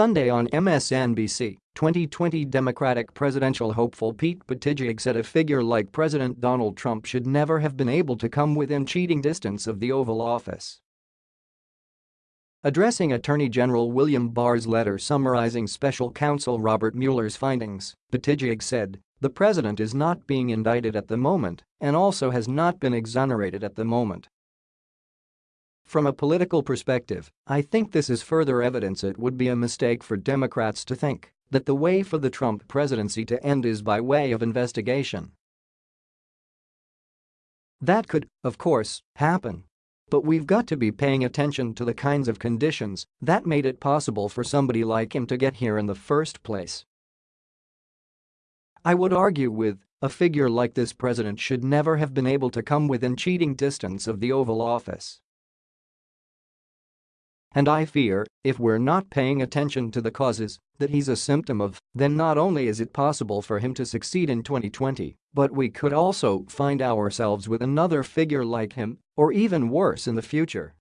Sunday on MSNBC, 2020 Democratic presidential hopeful Pete Buttigieg said a figure like President Donald Trump should never have been able to come within cheating distance of the Oval Office. Addressing Attorney General William Barr's letter summarizing special counsel Robert Mueller's findings, Buttigieg said, the president is not being indicted at the moment and also has not been exonerated at the moment. From a political perspective, I think this is further evidence it would be a mistake for Democrats to think that the way for the Trump presidency to end is by way of investigation. That could, of course, happen. But we've got to be paying attention to the kinds of conditions that made it possible for somebody like him to get here in the first place. I would argue with a figure like this president should never have been able to come within cheating distance of the Oval Office. And I fear, if we're not paying attention to the causes that he's a symptom of, then not only is it possible for him to succeed in 2020, but we could also find ourselves with another figure like him, or even worse in the future.